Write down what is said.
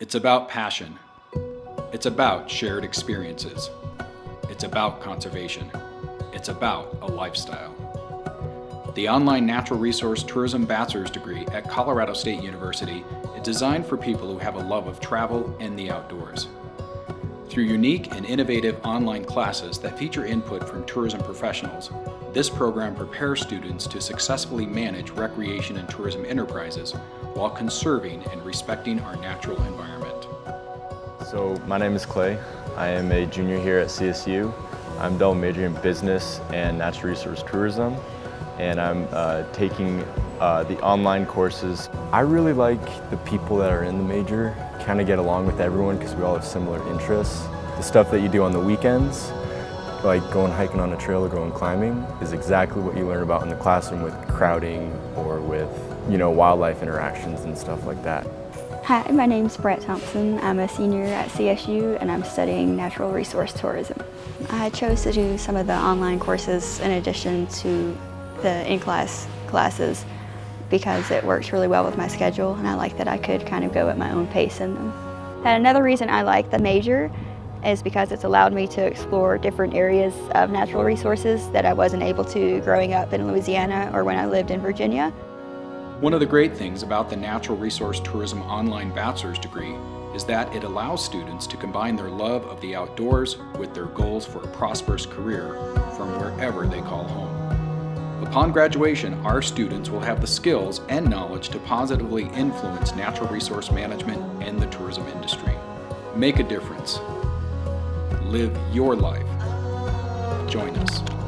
It's about passion. It's about shared experiences. It's about conservation. It's about a lifestyle. The online Natural Resource Tourism Bachelor's degree at Colorado State University is designed for people who have a love of travel and the outdoors. Through unique and innovative online classes that feature input from tourism professionals, this program prepares students to successfully manage recreation and tourism enterprises while conserving and respecting our natural environment. So my name is Clay. I am a junior here at CSU. I'm double majoring in business and natural resource tourism and I'm uh, taking uh, the online courses. I really like the people that are in the major, kind of get along with everyone because we all have similar interests. The stuff that you do on the weekends, like going hiking on a trail or going climbing, is exactly what you learn about in the classroom with crowding or with, you know, wildlife interactions and stuff like that. Hi, my name's Brett Thompson. I'm a senior at CSU and I'm studying natural resource tourism. I chose to do some of the online courses in addition to the in-class classes because it works really well with my schedule and I like that I could kind of go at my own pace in them. And another reason I like the major is because it's allowed me to explore different areas of natural resources that I wasn't able to growing up in Louisiana or when I lived in Virginia. One of the great things about the Natural Resource Tourism Online Bachelor's degree is that it allows students to combine their love of the outdoors with their goals for a prosperous career from wherever they call home. Upon graduation, our students will have the skills and knowledge to positively influence natural resource management and the tourism industry. Make a difference. Live your life. Join us.